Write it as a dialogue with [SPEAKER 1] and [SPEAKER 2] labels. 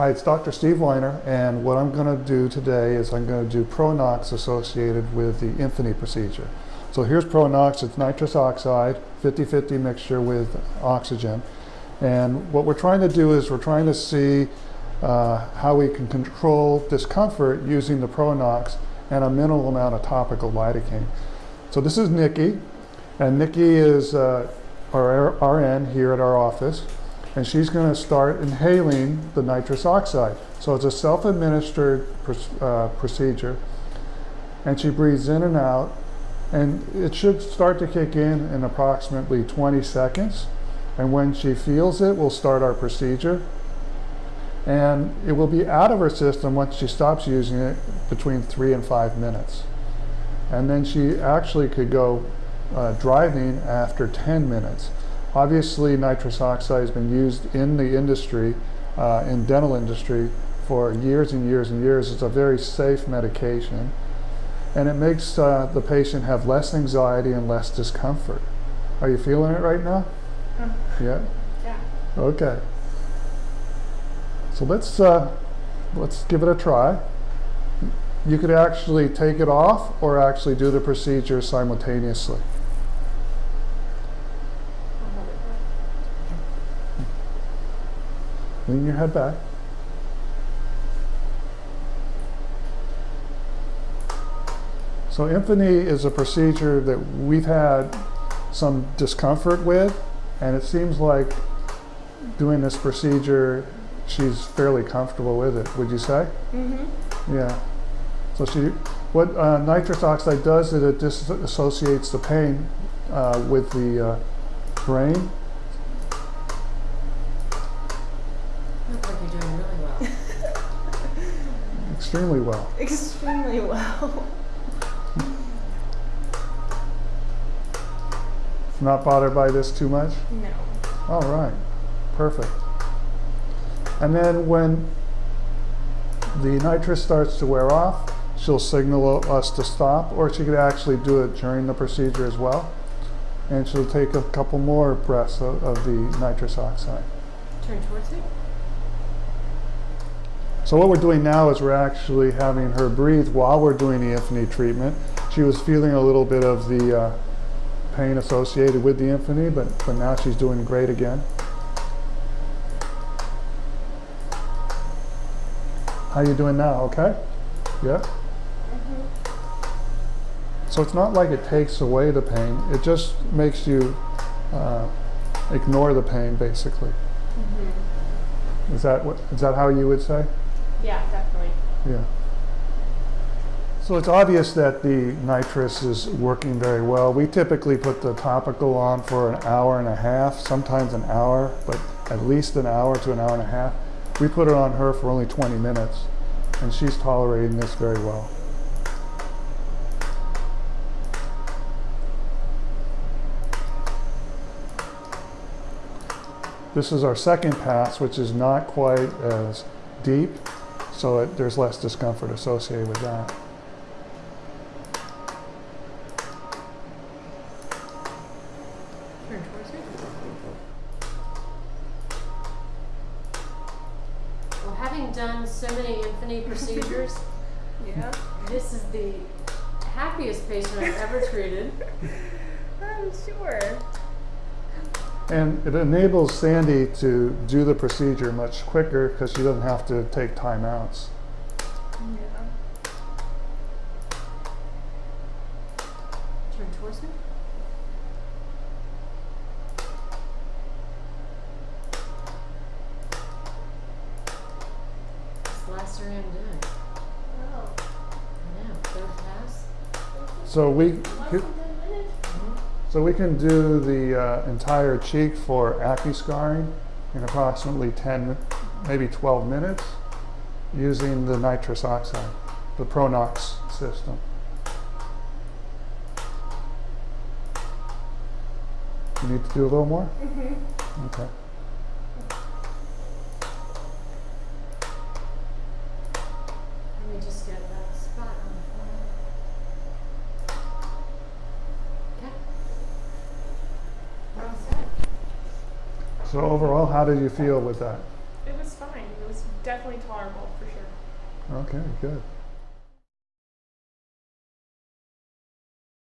[SPEAKER 1] Hi, it's Dr. Steve Weiner, and what I'm going to do today is I'm going to do Pronox associated with the Infinity procedure. So here's Pronox, it's nitrous oxide, 50-50 mixture with oxygen. And what we're trying to do is we're trying to see uh, how we can control discomfort using the Pronox and a minimal amount of topical lidocaine. So this is Nikki, and Nikki is uh, our RN here at our office and she's going to start inhaling the nitrous oxide. So it's a self-administered uh, procedure, and she breathes in and out, and it should start to kick in in approximately 20 seconds. And when she feels it, we'll start our procedure. And it will be out of her system once she stops using it between three and five minutes. And then she actually could go uh, driving after 10 minutes. Obviously, nitrous oxide has been used in the industry, uh, in dental industry, for years and years and years. It's a very safe medication. And it makes uh, the patient have less anxiety and less discomfort. Are you feeling it right now?
[SPEAKER 2] Uh,
[SPEAKER 1] Yeah?
[SPEAKER 2] yeah.
[SPEAKER 1] Okay. So let's, uh, let's give it a try. You could actually take it off or actually do the procedure simultaneously. Lean your head back. So Infinity is a procedure that we've had some discomfort with, and it seems like doing this procedure, she's fairly comfortable with it, would you say?
[SPEAKER 2] Mm-hmm.
[SPEAKER 1] Yeah. So she, what uh, nitrous oxide does is it disassociates the pain uh, with the uh, brain.
[SPEAKER 3] Look like you're doing really well.
[SPEAKER 1] Extremely well.
[SPEAKER 2] Extremely well.
[SPEAKER 1] Not bothered by this too much?
[SPEAKER 2] No.
[SPEAKER 1] All right, perfect. And then when the nitrous starts to wear off, she'll signal us to stop, or she could actually do it during the procedure as well. And she'll take a couple more breaths of, of the nitrous oxide.
[SPEAKER 3] Turn towards me.
[SPEAKER 1] So what we're doing now is we're actually having her breathe while we're doing the Infinity treatment. She was feeling a little bit of the uh, pain associated with the Infinity, but, but now she's doing great again. How you doing now, okay? Yeah? So it's not like it takes away the pain, it just makes you uh, ignore the pain, basically.
[SPEAKER 2] Mm-hmm.
[SPEAKER 1] Is that, what, is that how you would say?
[SPEAKER 2] Yeah, definitely.
[SPEAKER 1] Yeah. So it's obvious that the nitrous is working very well. We typically put the topical on for an hour and a half, sometimes an hour, but at least an hour to an hour and a half. We put it on her for only 20 minutes, and she's tolerating this very well. This is our second pass, which is not quite as deep, so it, there's less discomfort associated with that.
[SPEAKER 3] Turn towards me. Well, having done so many Infinity procedures,
[SPEAKER 2] Yeah.
[SPEAKER 3] this is the happiest patient I've ever treated.
[SPEAKER 2] I'm sure.
[SPEAKER 1] And it enables Sandy to do the procedure much quicker because she doesn't have to take timeouts.
[SPEAKER 2] Yeah.
[SPEAKER 3] Turn towards me. Last three I'm doing.
[SPEAKER 2] Oh.
[SPEAKER 3] I know. Third pass.
[SPEAKER 1] So we, so we can do the uh, entire cheek for acne scarring in approximately 10, maybe 12 minutes using the nitrous oxide, the Pronox system. You need to do a little more?
[SPEAKER 2] Mm-hmm.
[SPEAKER 1] Okay.
[SPEAKER 3] Let me just get that spot on the phone. Okay. We're all set.
[SPEAKER 1] So overall, how did you feel with that?
[SPEAKER 2] It was fine. It was definitely tolerable for sure.
[SPEAKER 1] Okay, good.